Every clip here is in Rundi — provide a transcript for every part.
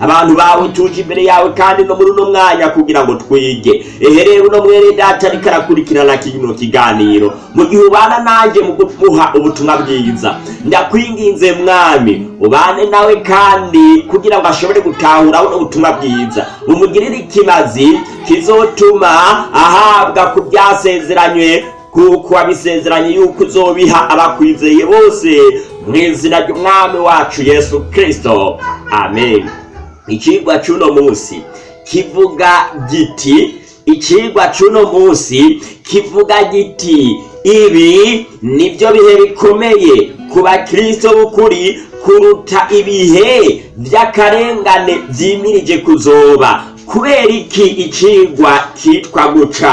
abantu bawe ituje imbere yawe kandi no muri uno mwanya kugira ngo twige eherere uno mwere data ariko arakurikirana kino kiganiro mu gihe ubana nanjye mu guha ubutumwa bwiza ndakwinginze mwami ubane nawe kandi kugira ngo ashobore gutahura ubutumwa bwiza umugirire ikimazi kizotuma ahabwa ku byasezeranywe kuko wabisezeranye yuko uzobiha abakwizeye bose mu izina ry'umwami wacu yesu kirisito amen ikigwa cy'uno munsi kivuga giti ikigwa cy'uno munsi kivuga giti ibi nibyo bihe bikomeye ku bakirisito b'ukuri kuruta ibihe by'akarengane byimirije kuzoba kubera iki icigwa kitwa guca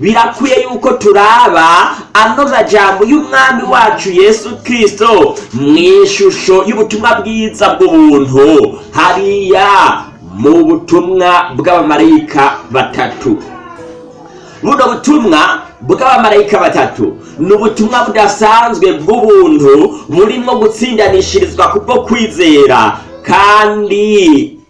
birakwiye yuko turaba ano majambo y'umwami wacu yesu kirisito mu ishusho y'ubutumwa bwiza bw'ubuntu hariya mu butumwa bw'abamarayika batatu buno butumwa bw'abamarayika batatu ni ubutumwa budasanzwe bw'ubuntu burimo gutsindanishirizwa kubwo kwizera kandi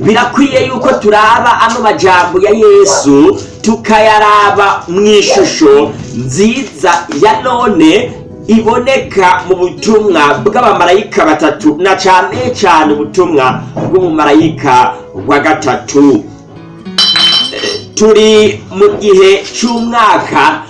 birakwiye yuko turaba ano majambo ya yesu tukayaraba mu ishusho nziza ya none iboneka mu butumwa bw'abamarayika batatu na cyane cyane ubutumwa bw'umumarayika wa gatatu turi mu gihe cy'umwaka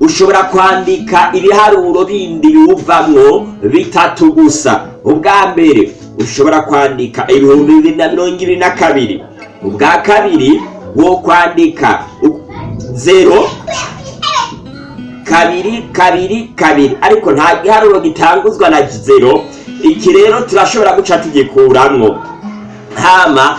ushobora kwandika ibiharuro bindi biwuvamwo bitatu gusa ubwa mbere ushobora kwandika ibihumbi bibiri na mirongo ibiri na kabiri ubwa kabiri wo kwandika zero kabiri kabiri kabiri ariko nta giharuro gitanguzwa na zero iki rero turashobora guca tugikuramwo hama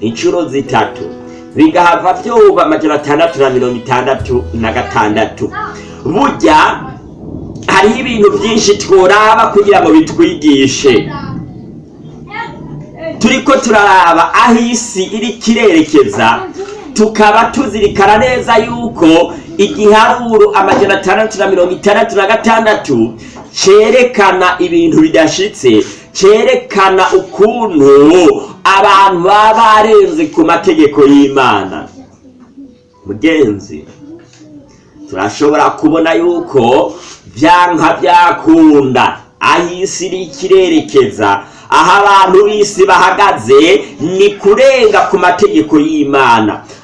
inshuro zitatu bigahava byuba amajyana atandatu na mirongo itandatu na gatandatu bujya hariho ibintu byinshi tworaba kugira ngo bitwigishe turi ko turaraba aho isi iri kirerekeza tukaba tuzirikana neza yuko igiharuro amajana atandatu na mirongo itandatu na gatandatu cyerekana ibintu bidashyitse cyerekana ukuntu abantu baba barenze ku mategeko y'imana mugenzi turashobora kubona yuko byanka byakunda aho isi iri ikirerekeza aho abantu b'isi bahagaze ni kurenga ku mategeko y'imana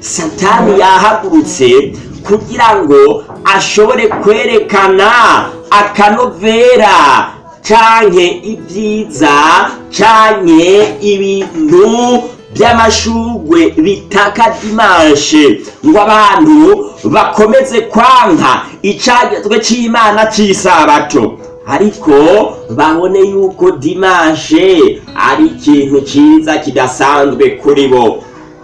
satani yahagurutse kugira ngo ashobore kwerekana akanovera canke ibyiza canke ibintu by'amashurwe bitaka dimanshe ngo abantu bakomeze kwanka icagezwe cy’Imana cyisabato ariko babone yuko dimanshe ari ikintu ciza kidasanzwe kuri bo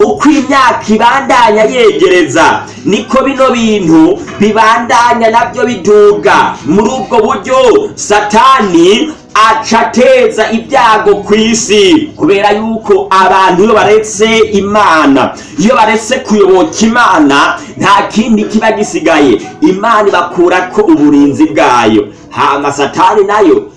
uko imyaka ibandanya yegereza niko bino bintu bibandanya nabyo biduga muri ubwo buryo satani aca ateza ibyago ku isi kubera yuko abantu iyo baretse imana iyo baretse kuyoboka imana nta kindi kiba gisigaye imana ibakura ko uburinzi bwayo hama satani nayo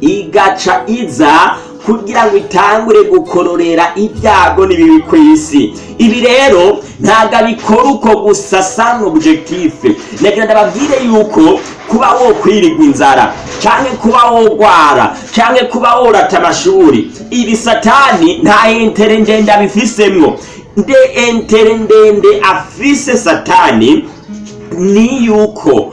igaca iza kugira ngo itangure gukororera ibyago n'ibibi ku isi ibi rero ntabwo abikora uko gusa sani objekitife ndagira ndababwire yuko kuba wo kwirigwa inzara cyangwa kuba worwara cyangwa kuba worata amashuri ibi satani nta entere ndende abifisemo nde entere ndende afise satani ni yuko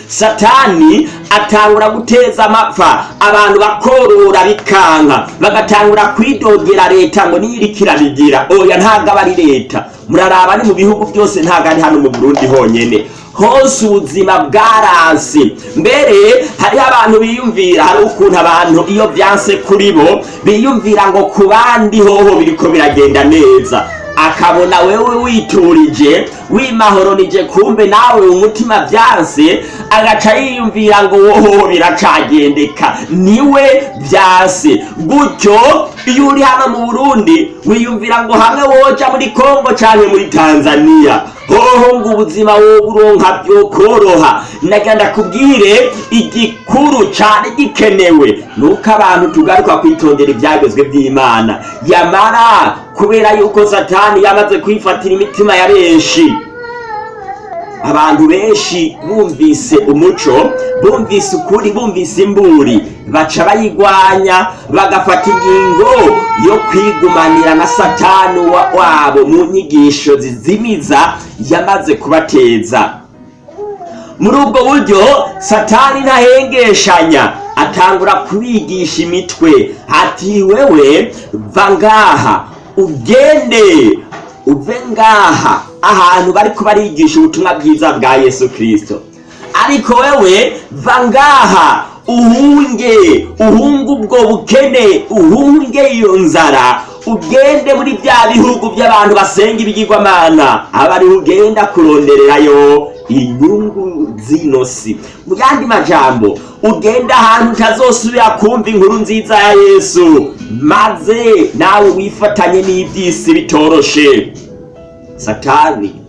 satani atangura guteza amapfa abantu bakorora bikanga, bagatangura kwidogera leta ngo niyirikirabigira oya ntabwo aba ari leta muraraba ni mu bihugu byose ntabwo ari hano mu burundi honyine hose ubuzima bwaransi mbere hariho abantu biyumvira hari ukuntu abantu iyo byanse kuri bo biyumvira ngo ku bandi hoho biriko biragenda neza akabona wewe witurije wimahoronije kumbe nawe umutima byanse agaca yiyumvira ngo woho biracagendeka niwe byanse gutyo iyo uri hano mu burundi wiyumvira ngo hamwe woca muri Congo cyane muri tanzania hoho ngo ubuzima woburonka byokoroha nagira ndakubwire igikuru cyane gikenewe nuko abantu tugaruka kwitondera ibyagezwe by'imana yamara kubera yuko satani yamaze kwifatira imitima ya benshi abantu benshi bumvise umuco bumvise ukuri bumvise imburi baca bayigwanya bagafata ingingo yo kwigumanira na satani wabo mu nyigisho zizimiza yamaze kubateza muri ubwo buryo satani ntahengeshanya atangura kubigisha imitwe ati wewe va ngaha ugende uve ngaha ahantu bari kubarigisha ubutumwa bwiza bwa yesu Kristo. ariko wewe va uhunge uhunge ubwo bukene uhunge iyo nzara ugende muri bya bihugu by'abantu basenga ibigirwamana abari ariho ugenda kurondererayo inyungu z'ino si majambo ugenda ahantu utazosubira kumva inkuru nziza ya yesu maze nawe wifatanye n'iby'isi bitoroshe satani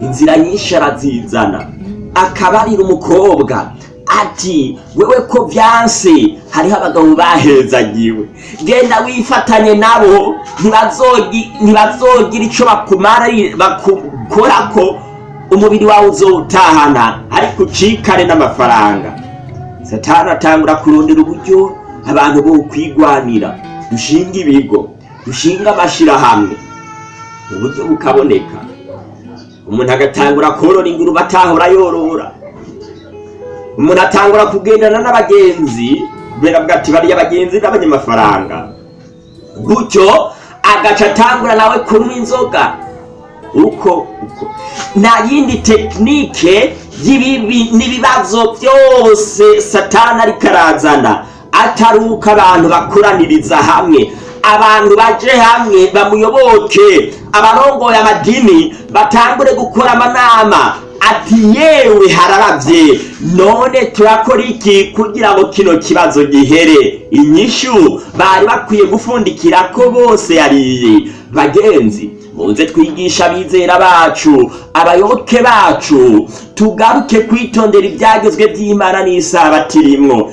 inzira nyinshi arazizana akabarira umukobwa ati wewe ko byanse hariho abagabo bahezanyiwe genda wifatanye nabo ntibazogira icyo bakumara bakukora ko umubiri wawe uzowutahana ariko ucikane n'amafaranga satani atangura kurondera uburyo abantu bo kwigwanira dushinga ibigo dushinga amashyirahamwe uburyo bukaboneka umuntu agatangura korora ingurube atahora yorora umuntu atangura kugendana n'abagenzi kubera bwa bariya abagenzi n'abanyamafaranga gutyo agaca atangura nawe kunywa inzoga uko uko nta yindi tekinike n'ibibazo byose satana ariko arazana atari uko abantu bakoraniriza hamwe abantu baje hamwe bamuyoboke abarongoye amadini batangure gukora amanama ati yewe hararabye none turakora iki kugira ngo kino kibazo gihere inyishu bari bakwiye gufundikira ko bose yariye bagenzi muze twigisha abizera bacu abayoboke bacu tugaruke kwitondera ibyagezwe by'imana n'isabato irimo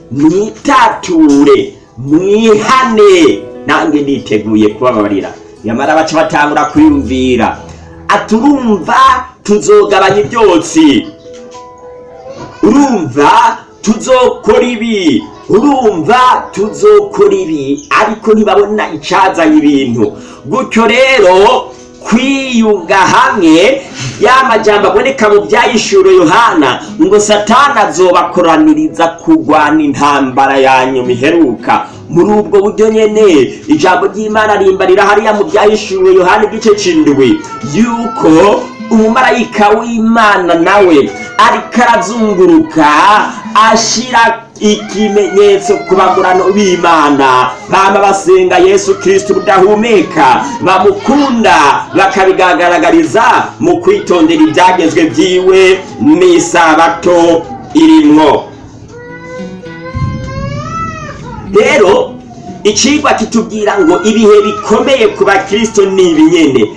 mwitature mwihane nange niteguye kubababarira nyamara baca batangura kwiyumvira aturumva tuzogabanya ibyotsi urumva tuzokora ibi urumva tuzokora ibi ariko ntibabona icyazanye ibintu gutyo rero kwiyunga hamwe ya majyamba aboneka mu byayishura yohana ngo satana azobakoraniriza kurwana intambara yanyuma iheruka muri ubwo buryo nyine ijambo ry'imana rimbarira hariya mu byayishura yohana igice cy'indwi yuko umumarayika w'imana nawe ariko arazunguruka ashira ikimenyetso ku bagurano b'imana baba basenga yesu kirisiti budahumeka bamukunda bakabigaragariza mu kwitondera ibyagezwe byiwe n'isabato irimwo rero ikigwa kitubwira ngo ibihe bikomeye ku bakirisito ni ibinyene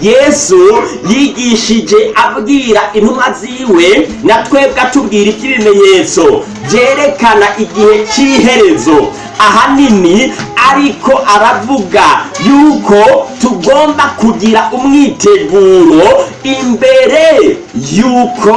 yesu yigishije abwira intumwa ziwe na twebwe atubwira iby'ibimenyetso byerekana igihe cy'iherezo ahanini ariko aravuga yuko tugomba kugira umwiteguro imbere yuko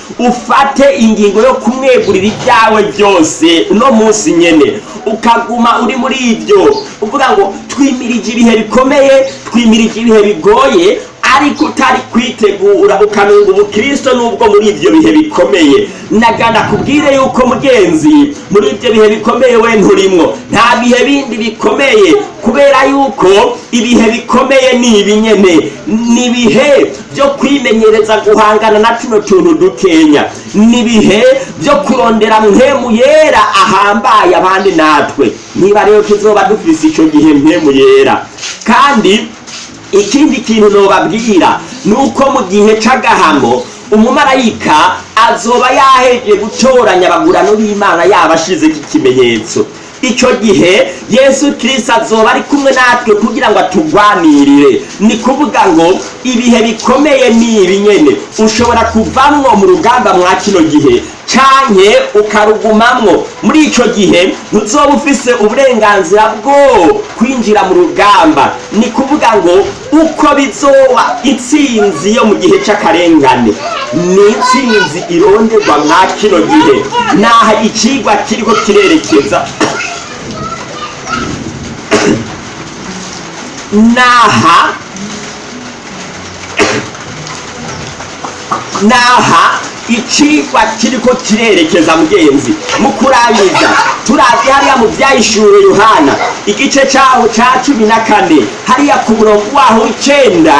ufate ingingo yo kumwegurira ibyawe byose uno munsi nyene ukaguma uri muri ibyo uvuga ngo twimirije ibihe bikomeye twimirije ibihe bigoye ariko utari kwitegura ukamenga umukristo nubwo muri ibyo bihe bikomeye nagana kubwire yuko mugenzi muri ibyo bihe bikomeye we nturimwo nta bihe bindi bikomeye kubera yuko ibihe bikomeye ni ibinyene ni ibihe byo kwimenyereza guhangana na tuno tuntu dukenya ni ibihe byo kurondera mpemu yera ahambaye abandi natwe niba rero tuzoba dufise icyo gihe mpemu yera kandi ikindi kintu nobabwira ni uko mu gihe c'agahamo umumarayika azoba yaheje gutoranya abagurano b'imana yaba yabashizeho ikimenyetso icyo gihe yesu kirisita azoba ari kumwe natwe kugira ngo atugwanirire ni kuvuga ngo ibihe bikomeye ni ibi nyine ushobora kuvamwo mu rugamba mwa kino gihe cyane ukarugumamwo muri icyo gihe ntuzoba ufise uburenganzira bwo kwinjira mu rugamba ni kuvuga ngo uko bizoba intsinzi yo mu gihe cy'akarengane ni intsinzi ironderwa mwa kino gihe naha ikigwa kiriho kirerekeza naha naha icigwa kiriko kirerekeza mugenzi mu kurangiza hariya mu vyayishure yohana igice caho cya cumi na kane hariya ku murongo waho icyenda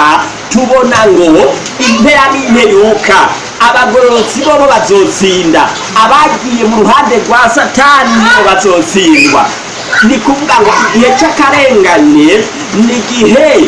tubona ngo impera n'imperuka abagororotsi bobo bazotsinda abagiye mu ruhande rwa satani nibo bazotsindwa ni kuvuga ngo igihe c'akarengane ni igihe